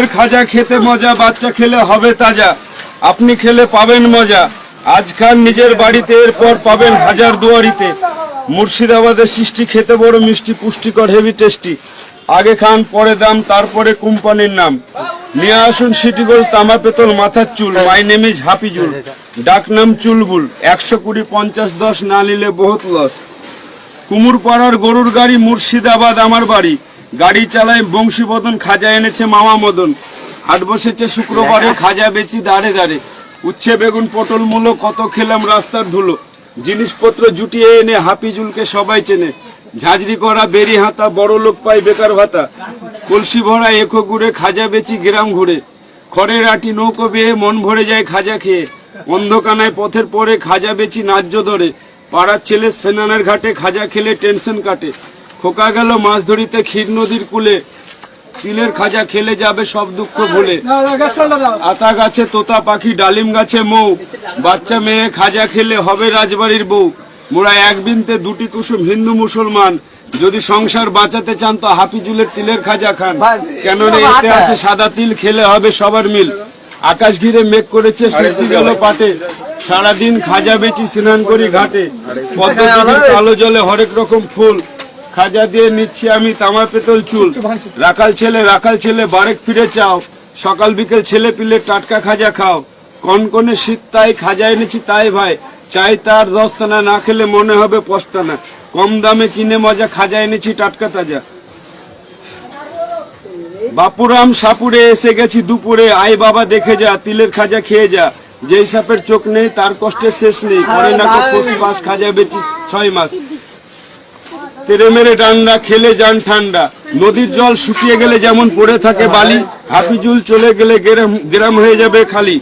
তিলের খাজা খেতে মজা, বাচ্চা খেলে হবে তাজা। আপনি খেলে পাবেন মজা। আজ খান নিজের বাড়িতে এরপর পাবেন হাজার দুয়ারিতে। মুর্শিদাবাদের সৃষ্টি খেতে বড় মিষ্টি, পুষ্টিকর হেভি টেস্টি আগে খান, পরে দাম, তারপরে কোম্পানির নাম। নিয়ে আসুন সিটি গোল্ড তামা পেতল মাথার চুল। My name is Hafizul. ডাক নাম চুলবুল। একশো কুড়ি, পঞ্চাশ, দশ না নিলে বহুত লস কুমুরপাড়ার গরুর গাড়ি মুর্শিদাবাদ, আমার বাড়ি। গাড়ি চালায় বংশীবদন খাজা এনেছে মামা মদন। হাট বসেছে শুক্রবারে খাজা বেচি দাঁড়ে দাঁড়ে উচ্ছে বেগুন পটল মূলো কত খেলাম রাস্তার ধুলো। জিনিসপত্র জুটিয়ে এনে হাফিজুলকে সবাই চেনে। ঝাঁঝরি করা বেরি হাতা বড় লোক পায় বেকার ভাতা। কলসি ভরা এখো ঘুরে খাজা বেচি গ্রাম ঘুরে। খড়ের আটি নৌকো বেয়ে মন ভরে যায় খাজা খেয়ে। অন্ধকানায় পথের পরে খাজা বেচি ন্যায্য ধরে পাড়ার ছেলে সেনানের ঘাটে খাজা খেলে টেনশন কাটে। খোকা গেল মাছ ধরিতে ক্ষীর নদীর কুলে। তিলের খাজা খেলে যাবে সব দুঃখ ভুলে। আতা গাছে তোতা পাখি ডালিম গাছে মৌ। বাচ্চা মেয়ে খাজা খেলে হবে রাজবাড়ির বউ। মোরা এক বিনতে দুটি কুসুম হিন্দু মুসলমান। যদি সংসার বাঁচাতে চান তো হাফিজুলের তিলের খাজা খান। কেন এতে আছে সাদা তিল খেলে হবে সবার মিল। আকাশ ঘিরে মেঘ করেছে সূর্য গেল পাটে। সারাদিন খাজা বেচি স্নান করি ঘাটে। কালো জলে হরেক রকম ফুল। খাজা দিয়ে নিচ্ছি আমি তামা পেতল চুল। রাখাল ছেলে রাখাল ছেলে বারেক ফিরে চাও। সকাল বিকেল ছেলে পিলে টাটকা খাজা খাও। কনকনে শীত তাই খাজা এনেছি তাই ভাই। চাই তার দস্তানা না খেলে মনে হবে পস্তানা। কম দামে কিনে মজা খাজা এনেছি টাটকা তাজা। বাপুরাম সাপুরে এসে গেছি দুপুরে। আই বাবা দেখে যা তিলের খাজা খেয়ে যা। যেই সাপের চোখ নেই তার কষ্টের শেষ নেই। করে না পাস খাজা বেচি ছয় মাস। তেরে মেরে ডান্ডা, খেলে যান ঠান্ডা। নদীর জল শুকিয়ে গেলে যেমন পড়ে থাকে বালি, হাফিজুল চলে গেলে গ্রাম হয়ে যাবে খালি।